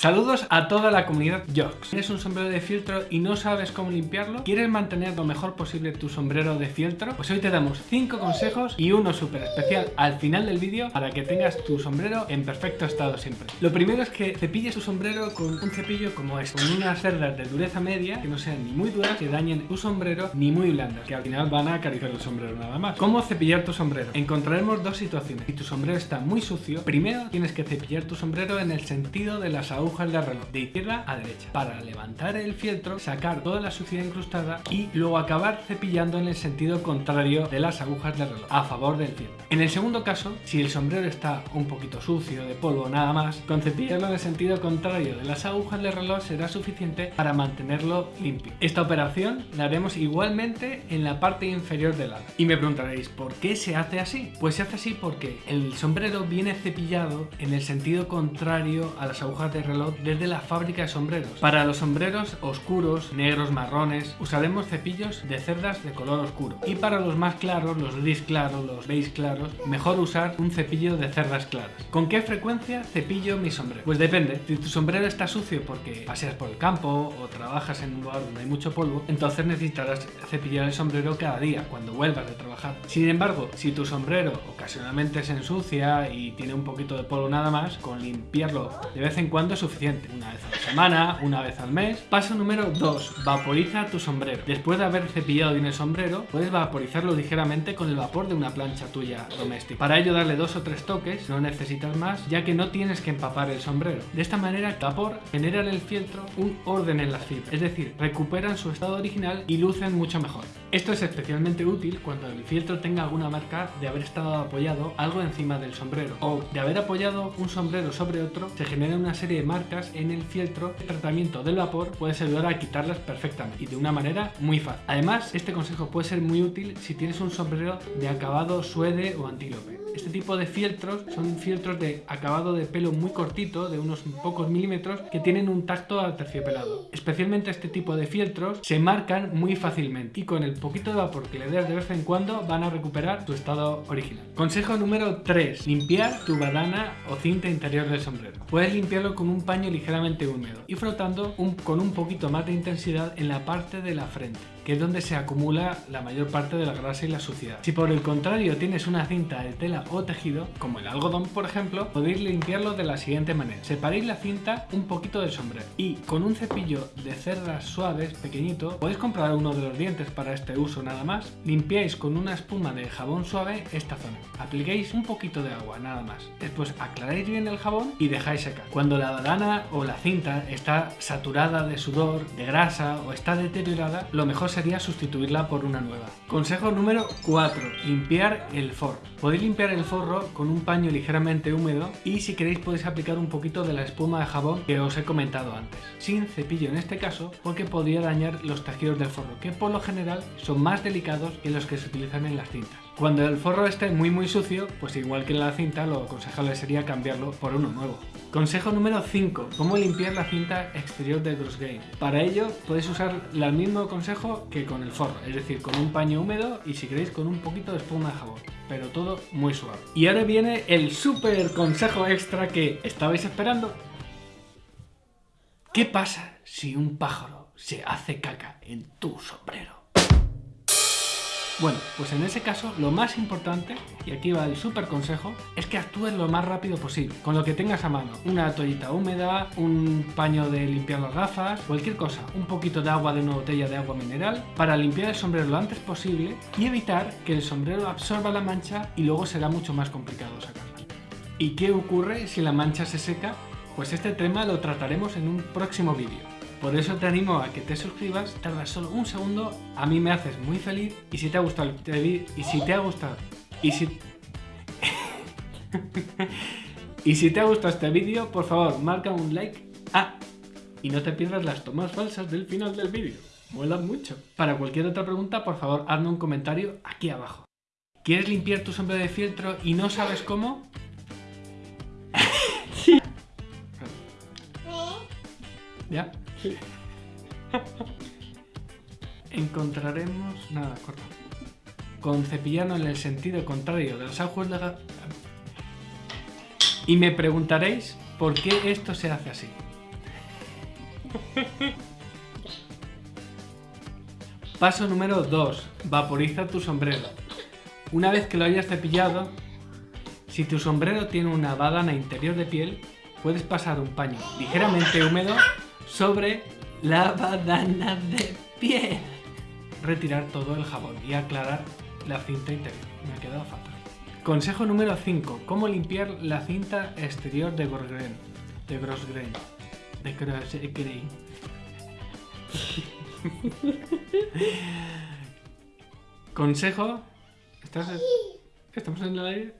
Saludos a toda la comunidad Jocks. ¿Tienes un sombrero de fieltro y no sabes cómo limpiarlo? ¿Quieres mantener lo mejor posible tu sombrero de fieltro? Pues hoy te damos 5 consejos y uno súper especial al final del vídeo para que tengas tu sombrero en perfecto estado siempre. Lo primero es que cepilles tu sombrero con un cepillo como este, con unas cerdas de dureza media que no sean ni muy duras que dañen tu sombrero ni muy blandas, que al final van a acariciar el sombrero nada más. ¿Cómo cepillar tu sombrero? Encontraremos dos situaciones. Si tu sombrero está muy sucio, primero tienes que cepillar tu sombrero en el sentido de las agujas de reloj de izquierda a derecha para levantar el fieltro, sacar toda la suciedad incrustada y luego acabar cepillando en el sentido contrario de las agujas del reloj a favor del fieltro. En el segundo caso, si el sombrero está un poquito sucio, de polvo nada más, con cepillarlo en el sentido contrario de las agujas del reloj será suficiente para mantenerlo limpio. Esta operación la haremos igualmente en la parte inferior del ala. Y me preguntaréis, ¿por qué se hace así? Pues se hace así porque el sombrero viene cepillado en el sentido contrario a las agujas del reloj desde la fábrica de sombreros. Para los sombreros oscuros, negros, marrones, usaremos cepillos de cerdas de color oscuro. Y para los más claros, los gris claros, los beige claros, mejor usar un cepillo de cerdas claras. ¿Con qué frecuencia cepillo mi sombrero? Pues depende. Si tu sombrero está sucio porque paseas por el campo o trabajas en un lugar donde hay mucho polvo, entonces necesitarás cepillar el sombrero cada día cuando vuelvas de trabajar. Sin embargo, si tu sombrero ocasionalmente se ensucia y tiene un poquito de polvo nada más, con limpiarlo de vez en cuando es suficiente. Una vez a la semana, una vez al mes. Paso número 2. Vaporiza tu sombrero. Después de haber cepillado bien el sombrero, puedes vaporizarlo ligeramente con el vapor de una plancha tuya doméstica. Para ello darle dos o tres toques, no necesitas más, ya que no tienes que empapar el sombrero. De esta manera el vapor genera en el fieltro un orden en las fibras, es decir, recuperan su estado original y lucen mucho mejor. Esto es especialmente útil cuando el fieltro tenga alguna marca de haber estado apoyado algo encima del sombrero o de haber apoyado un sombrero sobre otro, se genera una serie de marcas en el fieltro, el tratamiento del vapor puedes ayudar a quitarlas perfectamente y de una manera muy fácil. Además, este consejo puede ser muy útil si tienes un sombrero de acabado suede o antílope. Este tipo de fieltros son fieltros de acabado de pelo muy cortito, de unos pocos milímetros, que tienen un tacto terciopelado. Especialmente este tipo de fieltros se marcan muy fácilmente y con el poquito de vapor que le des de vez en cuando van a recuperar su estado original. Consejo número 3. Limpiar tu badana o cinta interior del sombrero. Puedes limpiarlo con un paño ligeramente húmedo y frotando con un poquito más de intensidad en la parte de la frente que es donde se acumula la mayor parte de la grasa y la suciedad. Si por el contrario tienes una cinta de tela o tejido, como el algodón por ejemplo, podéis limpiarlo de la siguiente manera. Separéis la cinta un poquito del sombrero y con un cepillo de cerdas suaves pequeñito, podéis comprar uno de los dientes para este uso nada más, limpiáis con una espuma de jabón suave esta zona. Apliquéis un poquito de agua nada más. Después aclaráis bien el jabón y dejáis secar. Cuando la badana o la cinta está saturada de sudor, de grasa o está deteriorada, lo mejor sería sustituirla por una nueva. Consejo número 4. Limpiar el forro. Podéis limpiar el forro con un paño ligeramente húmedo y si queréis podéis aplicar un poquito de la espuma de jabón que os he comentado antes. Sin cepillo en este caso porque podría dañar los tejidos del forro que por lo general son más delicados que los que se utilizan en las cintas. Cuando el forro esté muy muy sucio, pues igual que en la cinta lo aconsejable sería cambiarlo por uno nuevo. Consejo número 5. Cómo limpiar la cinta exterior del Bruce Game. Para ello podéis usar el mismo consejo que con el forro, es decir, con un paño húmedo y si queréis con un poquito de espuma de jabón, pero todo muy suave. Y ahora viene el super consejo extra que estabais esperando. ¿Qué pasa si un pájaro se hace caca en tu sombrero? Bueno, pues en ese caso lo más importante, y aquí va el super consejo, es que actúes lo más rápido posible, con lo que tengas a mano. Una toallita húmeda, un paño de limpiar las gafas, cualquier cosa, un poquito de agua de una botella de agua mineral, para limpiar el sombrero lo antes posible y evitar que el sombrero absorba la mancha y luego será mucho más complicado sacarla. ¿Y qué ocurre si la mancha se seca? Pues este tema lo trataremos en un próximo vídeo. Por eso te animo a que te suscribas, tardas solo un segundo, a mí me haces muy feliz y si te ha gustado el vídeo, y si te ha gustado, y si... y si te ha gustado este vídeo, por favor, marca un like, ah, y no te pierdas las tomas falsas del final del vídeo, molan mucho. Para cualquier otra pregunta, por favor, hazme un comentario aquí abajo. ¿Quieres limpiar tu sombrero de fieltro y no sabes cómo? sí. ¿Ya? Encontraremos... Nada, corto. Con cepillano en el sentido contrario de los aguas de... Y me preguntaréis por qué esto se hace así. Paso número 2. Vaporiza tu sombrero. Una vez que lo hayas cepillado, si tu sombrero tiene una badana interior de piel, puedes pasar un paño ligeramente húmedo sobre la badana de piel. Retirar todo el jabón y aclarar la cinta interior. Me ha quedado fatal. Consejo número 5. Cómo limpiar la cinta exterior de Grosgrain. De Grosgrain. De Grosgrain. Consejo. ¿Estás? ¿Estamos en el aire?